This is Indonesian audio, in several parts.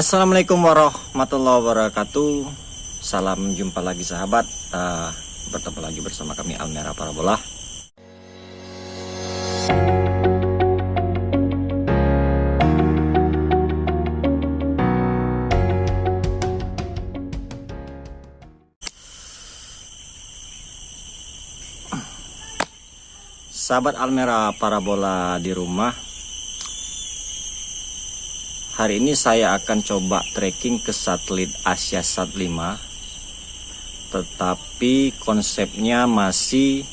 Assalamualaikum warahmatullahi wabarakatuh. Salam jumpa lagi sahabat. Uh, Bertemu lagi bersama kami Almera Parabola. Sahabat Almera Parabola di rumah Hari ini saya akan coba tracking ke satelit Asia Sat 5 Tetapi konsepnya masih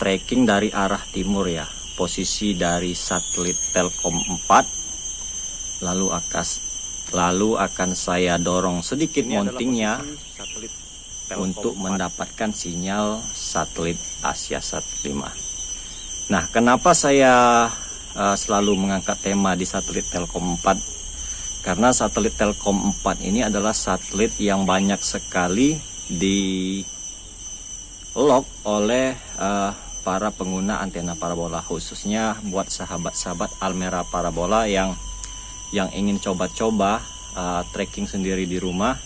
tracking dari arah timur ya Posisi dari satelit Telkom 4 Lalu akas lalu akan saya dorong sedikit mountingnya untuk mendapatkan sinyal satelit Asia Sat 5 Nah kenapa saya uh, selalu mengangkat tema di satelit Telkom 4 karena satelit Telkom 4 ini adalah satelit yang banyak sekali di lock oleh uh, para pengguna antena parabola khususnya buat sahabat-sahabat Almera parabola yang yang ingin coba-coba uh, tracking sendiri di rumah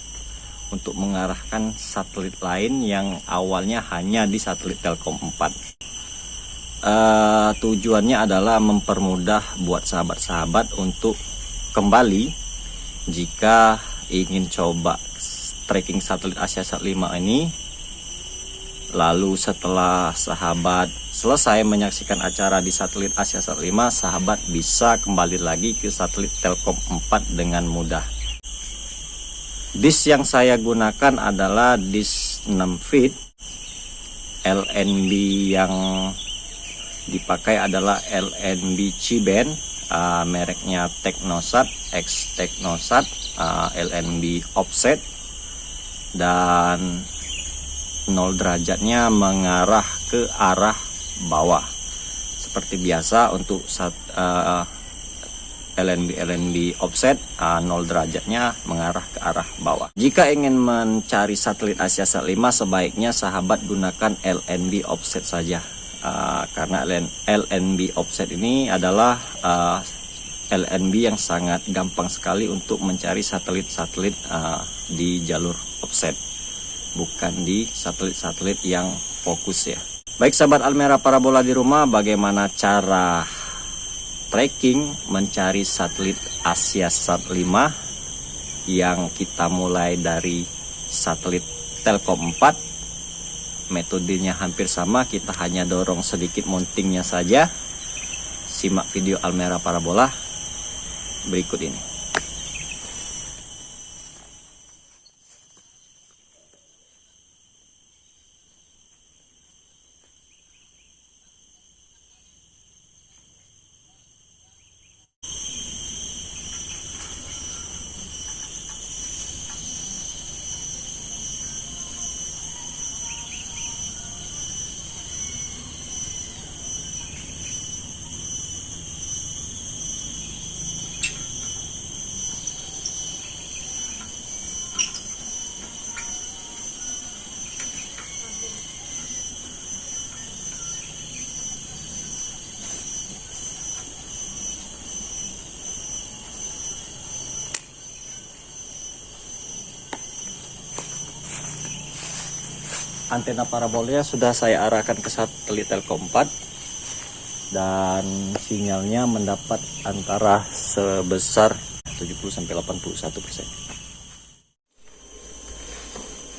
untuk mengarahkan satelit lain yang awalnya hanya di satelit Telkom 4 uh, tujuannya adalah mempermudah buat sahabat-sahabat untuk kembali jika ingin coba tracking satelit Asia Sat 5 ini. Lalu setelah sahabat selesai menyaksikan acara di satelit Asia Sat 5 sahabat bisa kembali lagi ke satelit Telkom 4 dengan mudah. Disk yang saya gunakan adalah disk 6 feet LNB yang dipakai adalah LNB Ciben uh, mereknya Technosat X Technosat uh, LNB offset dan 0 derajatnya mengarah ke arah bawah. Seperti biasa untuk saat uh, LNB LNB offset uh, 0 derajatnya mengarah ke arah bawah. Jika ingin mencari satelit Asia Sat 5 sebaiknya sahabat gunakan LNB offset saja uh, karena LNB offset ini adalah uh, LNB yang sangat gampang sekali untuk mencari satelit-satelit uh, di jalur offset. Bukan di satelit-satelit yang fokus ya. Baik sahabat Almera parabola di rumah bagaimana cara tracking mencari satelit Asia Sat 5 yang kita mulai dari satelit Telkom 4 metodenya hampir sama kita hanya dorong sedikit mountingnya saja. Simak video Almera Parabola berikut ini antena parabolnya sudah saya arahkan ke satelit Telkom 4 dan sinyalnya mendapat antara sebesar 70 sampai 81 persen.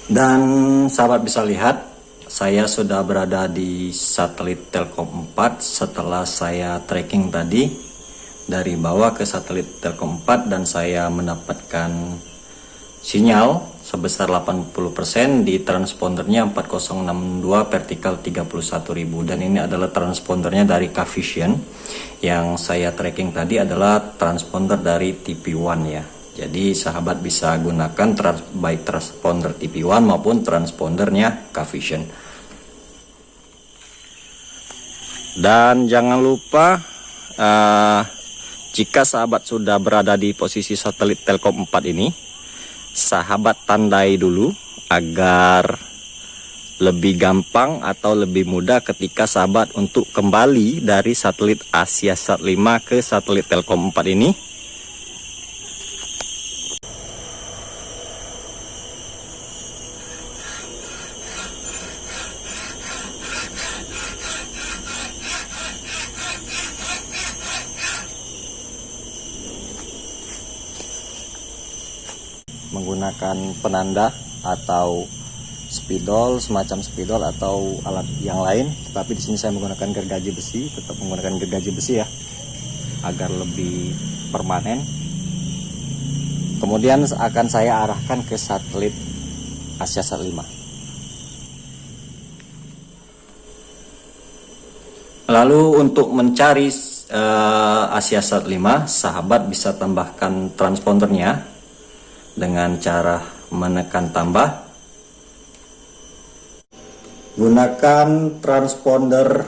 Dan sahabat bisa lihat saya sudah berada di satelit Telkom 4 setelah saya tracking tadi dari bawah ke satelit Telkom 4 dan saya mendapatkan sinyal sebesar 80% di transpondernya 4062 vertikal 31000 dan ini adalah transpondernya dari Cavision yang saya tracking tadi adalah transponder dari TP1 ya. Jadi sahabat bisa gunakan trans baik transponder TP1 maupun transpondernya Cavision dan jangan lupa uh, jika sahabat sudah berada di posisi satelit Telkom 4 ini sahabat tandai dulu agar lebih gampang atau lebih mudah ketika sahabat untuk kembali dari satelit Asia Sat 5 ke satelit Telkom 4 ini menggunakan penanda atau spidol semacam spidol atau alat yang lain. Tapi di sini saya menggunakan gergaji besi tetap menggunakan gergaji besi ya agar lebih permanen. Kemudian akan saya arahkan ke satelit Asia Sat 5 lalu untuk mencari uh, Asia Sat 5 sahabat bisa tambahkan transpondernya dengan cara menekan tambah. Gunakan transponder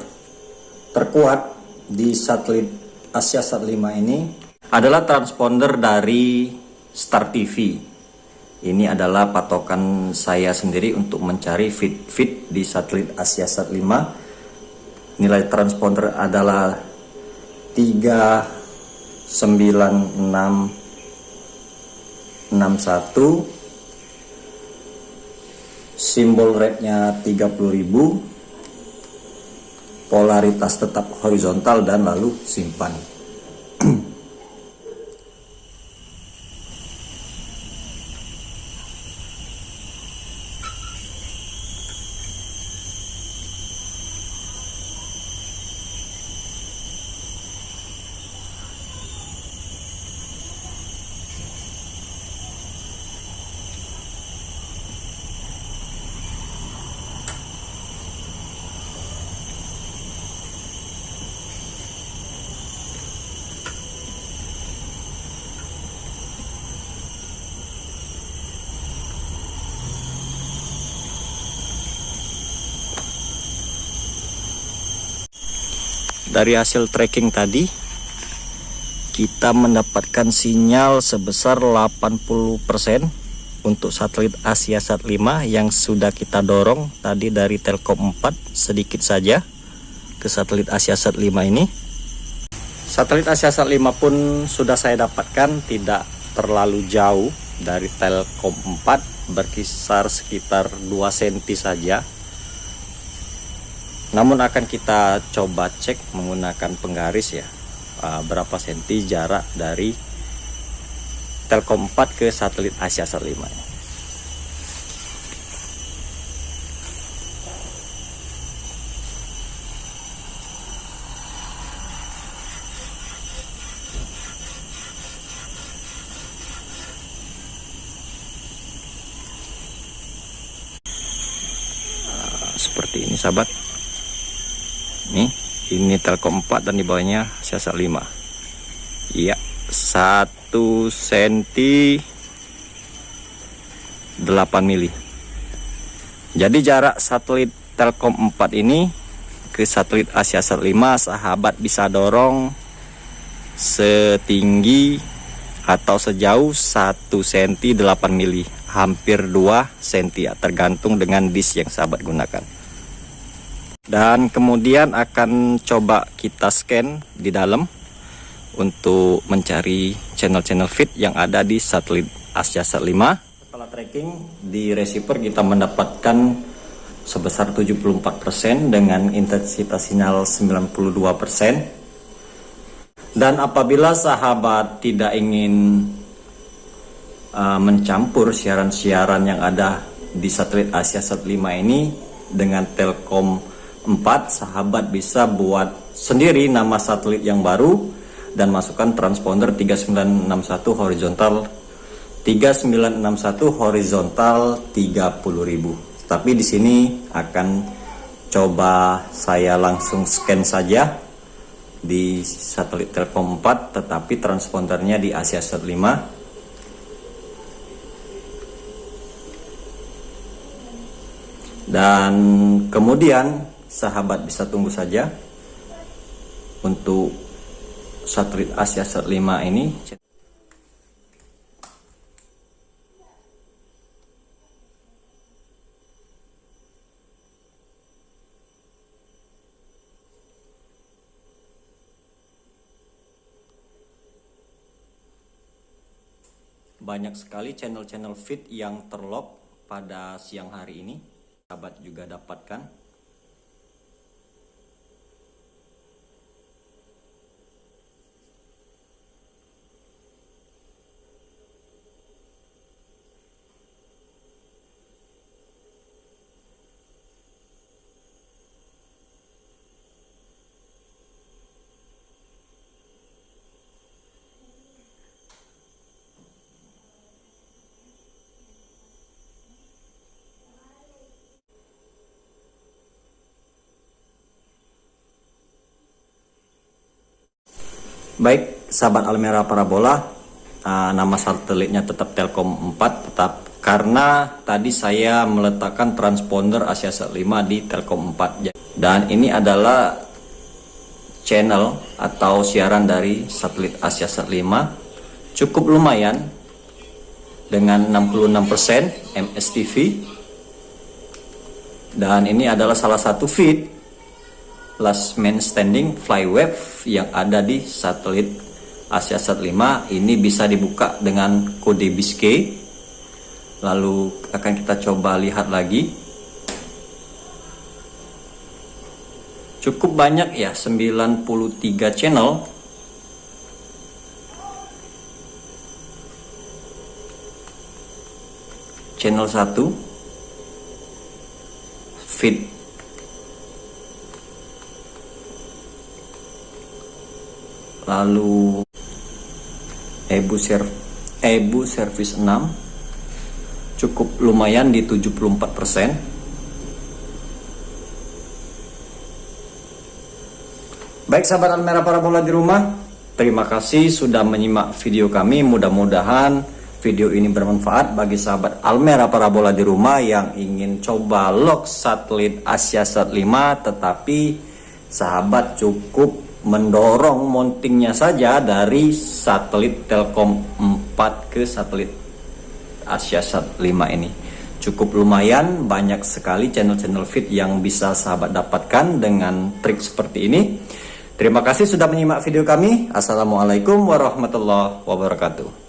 terkuat di satelit Asia Sat 5 ini. Adalah transponder dari Star TV ini adalah patokan saya sendiri untuk mencari fit-fit di satelit Asia Sat 5 nilai transponder adalah 39661 simbol rate-nya 30.000 polaritas tetap horizontal dan lalu simpan dari hasil tracking tadi kita mendapatkan sinyal sebesar 80% untuk satelit Asia Sat 5 yang sudah kita dorong tadi dari Telkom 4 sedikit saja ke satelit Asia Sat 5 ini. Satelit Asia Sat 5 pun sudah saya dapatkan tidak terlalu jauh dari Telkom 4 berkisar sekitar 2 cm saja namun akan kita coba cek menggunakan penggaris ya uh, berapa senti jarak dari Telkom 4 ke satelit Asia Sat 5 ya. seperti ini sahabat ini telkom 4 dan di bawahnya siasat 5 iya 1 cm 8 mili. Jadi jarak satelit telkom 4 ini ke satelit Asia Sat 5 sahabat bisa dorong setinggi atau sejauh 1 cm 8 mili. Hampir 2 cm tergantung dengan disk yang sahabat gunakan dan kemudian akan coba kita scan di dalam untuk mencari channel-channel feed yang ada di satelit Asia Sat 5 setelah tracking di receiver kita mendapatkan sebesar 74% dengan intensitas sinyal 92% dan apabila sahabat tidak ingin uh, mencampur siaran-siaran yang ada di satelit Asia Sat 5 ini dengan Telkom 4 sahabat bisa buat sendiri nama satelit yang baru dan masukkan transponder 3961 horizontal 3961 horizontal 30.000 tapi di sini akan coba saya langsung scan saja di satelit Telkom 4 tetapi transpondernya di Asia Sat 5 dan kemudian sahabat bisa tunggu saja untuk satelit Asia Sat 5 ini. Banyak sekali channel-channel feed yang terlock pada siang hari ini. Sahabat juga dapatkan Baik, sahabat Almera Parabola, uh, nama satelitnya tetap Telkom 4, tetap karena tadi saya meletakkan transponder Asiasat 5 di Telkom 4. Dan ini adalah channel atau siaran dari satelit Asiasat 5. Cukup lumayan dengan 66% MSTV. Dan ini adalah salah satu feed last man standing flywave yang ada di satelit AsiaSat 5 ini bisa dibuka dengan kode Biscay lalu akan kita coba lihat lagi. Cukup banyak ya 93 channel. Channel 1 feed lalu Ebu Serv Ebu Service 6 cukup lumayan di 74% baik sahabat Almera Parabola di rumah terima kasih sudah menyimak video kami. Mudah-mudahan video ini bermanfaat bagi sahabat Almera Parabola di rumah yang ingin coba lock satelit Asia Sat 5 tetapi sahabat cukup mendorong mountingnya saja dari satelit Telkom 4 ke satelit AsiaSat 5 ini. Cukup lumayan banyak sekali channel-channel fit yang bisa sahabat dapatkan dengan trik seperti ini. Terima kasih sudah menyimak video kami. Assalamualaikum warahmatullahi wabarakatuh